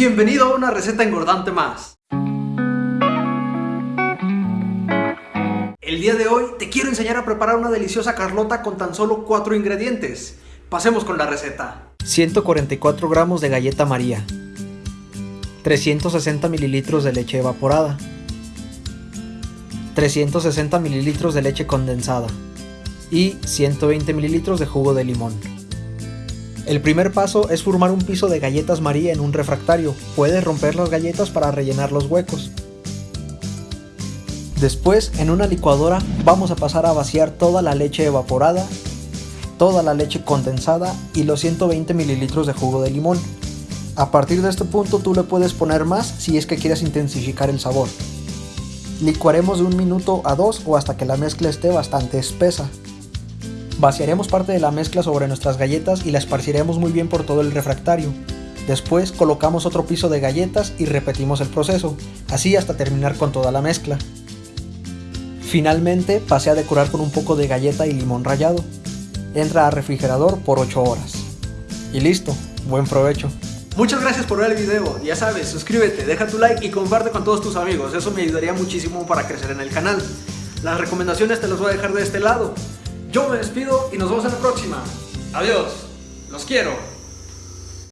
Bienvenido a una receta engordante más. El día de hoy te quiero enseñar a preparar una deliciosa carlota con tan solo 4 ingredientes. Pasemos con la receta. 144 gramos de galleta María 360 mililitros de leche evaporada 360 mililitros de leche condensada y 120 mililitros de jugo de limón. El primer paso es formar un piso de galletas María en un refractario. Puedes romper las galletas para rellenar los huecos. Después, en una licuadora, vamos a pasar a vaciar toda la leche evaporada, toda la leche condensada y los 120 mililitros de jugo de limón. A partir de este punto tú le puedes poner más si es que quieres intensificar el sabor. Licuaremos de un minuto a dos o hasta que la mezcla esté bastante espesa. Vaciaremos parte de la mezcla sobre nuestras galletas y la esparciremos muy bien por todo el refractario. Después colocamos otro piso de galletas y repetimos el proceso, así hasta terminar con toda la mezcla. Finalmente pasé a decorar con un poco de galleta y limón rallado. Entra al refrigerador por 8 horas. Y listo, buen provecho. Muchas gracias por ver el video, ya sabes, suscríbete, deja tu like y comparte con todos tus amigos, eso me ayudaría muchísimo para crecer en el canal. Las recomendaciones te las voy a dejar de este lado. Yo me despido y nos vemos en la próxima. Adiós, los quiero.